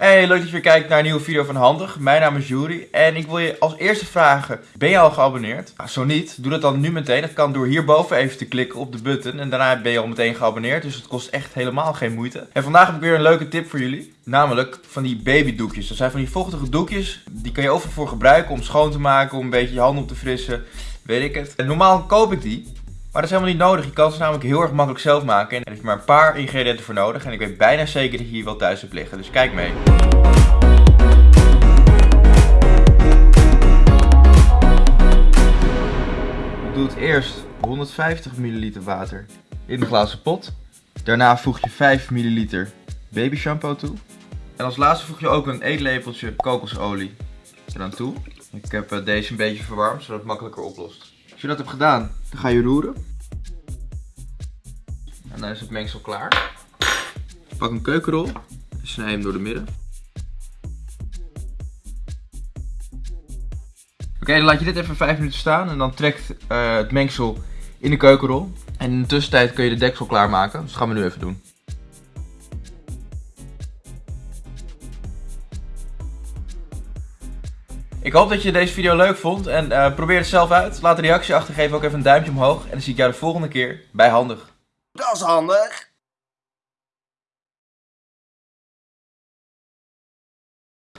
Hey, leuk dat je weer kijkt naar een nieuwe video van Handig. Mijn naam is Juri en ik wil je als eerste vragen, ben je al geabonneerd? Nou, zo niet, doe dat dan nu meteen. Dat kan door hierboven even te klikken op de button en daarna ben je al meteen geabonneerd. Dus het kost echt helemaal geen moeite. En vandaag heb ik weer een leuke tip voor jullie. Namelijk van die babydoekjes. Dat zijn van die vochtige doekjes. Die kan je overal voor gebruiken om schoon te maken, om een beetje je handen op te frissen. Weet ik het. En normaal koop ik die. Maar dat is helemaal niet nodig. Je kan ze namelijk heel erg makkelijk zelf maken. En er is maar een paar ingrediënten voor nodig. En ik weet bijna zeker dat je hier wel thuis hebt liggen. Dus kijk mee. Ik doe het eerst 150 ml water in de glazen pot. Daarna voeg je 5 ml baby shampoo toe. En als laatste voeg je ook een eetlepeltje kokosolie er dan toe. Ik heb eh, deze een beetje verwarmd, zodat het makkelijker oplost. Als je dat hebt gedaan, dan ga je roeren. Dan is het mengsel klaar. Pak een keukenrol en snij hem door de midden. Oké, dan laat je dit even 5 minuten staan en dan trekt uh, het mengsel in de keukenrol. En in de tussentijd kun je de deksel klaarmaken, dus dat gaan we nu even doen. Ik hoop dat je deze video leuk vond en uh, probeer het zelf uit. Laat een reactie achter, geef ook even een duimpje omhoog. En dan zie ik jou de volgende keer bij Handig. Dat is handig.